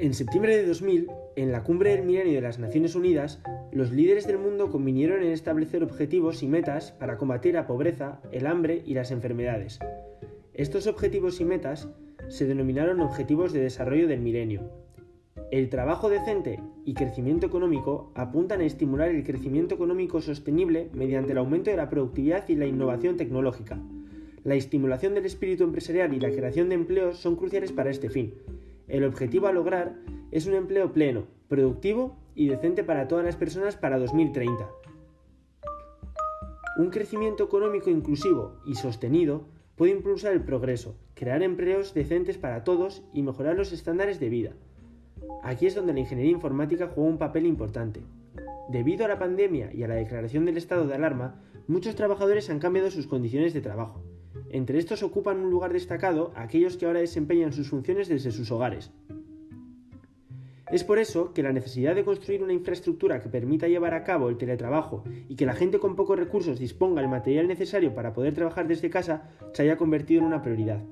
En septiembre de 2000, en la cumbre del milenio de las Naciones Unidas, los líderes del mundo convinieron en establecer objetivos y metas para combatir la pobreza, el hambre y las enfermedades. Estos objetivos y metas se denominaron Objetivos de Desarrollo del Milenio. El trabajo decente y crecimiento económico apuntan a estimular el crecimiento económico sostenible mediante el aumento de la productividad y la innovación tecnológica. La estimulación del espíritu empresarial y la creación de empleos son cruciales para este fin. El objetivo a lograr es un empleo pleno, productivo y decente para todas las personas para 2030. Un crecimiento económico inclusivo y sostenido puede impulsar el progreso, crear empleos decentes para todos y mejorar los estándares de vida. Aquí es donde la ingeniería informática juega un papel importante. Debido a la pandemia y a la declaración del estado de alarma, muchos trabajadores han cambiado sus condiciones de trabajo. Entre estos ocupan un lugar destacado aquellos que ahora desempeñan sus funciones desde sus hogares. Es por eso que la necesidad de construir una infraestructura que permita llevar a cabo el teletrabajo y que la gente con pocos recursos disponga del material necesario para poder trabajar desde casa se haya convertido en una prioridad.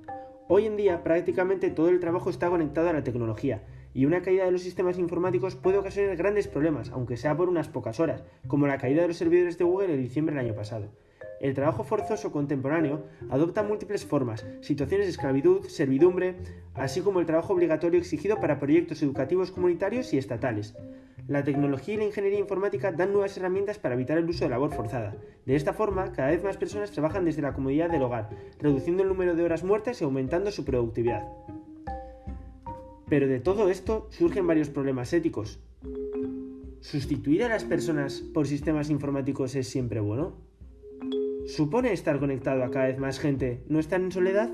Hoy en día prácticamente todo el trabajo está conectado a la tecnología y una caída de los sistemas informáticos puede ocasionar grandes problemas, aunque sea por unas pocas horas, como la caída de los servidores de Google en diciembre del año pasado. El trabajo forzoso contemporáneo adopta múltiples formas, situaciones de esclavitud, servidumbre, así como el trabajo obligatorio exigido para proyectos educativos comunitarios y estatales. La tecnología y la ingeniería informática dan nuevas herramientas para evitar el uso de labor forzada. De esta forma, cada vez más personas trabajan desde la comodidad del hogar, reduciendo el número de horas muertas y aumentando su productividad. Pero de todo esto surgen varios problemas éticos. ¿Sustituir a las personas por sistemas informáticos es siempre bueno? ¿Supone estar conectado a cada vez más gente no estar en soledad?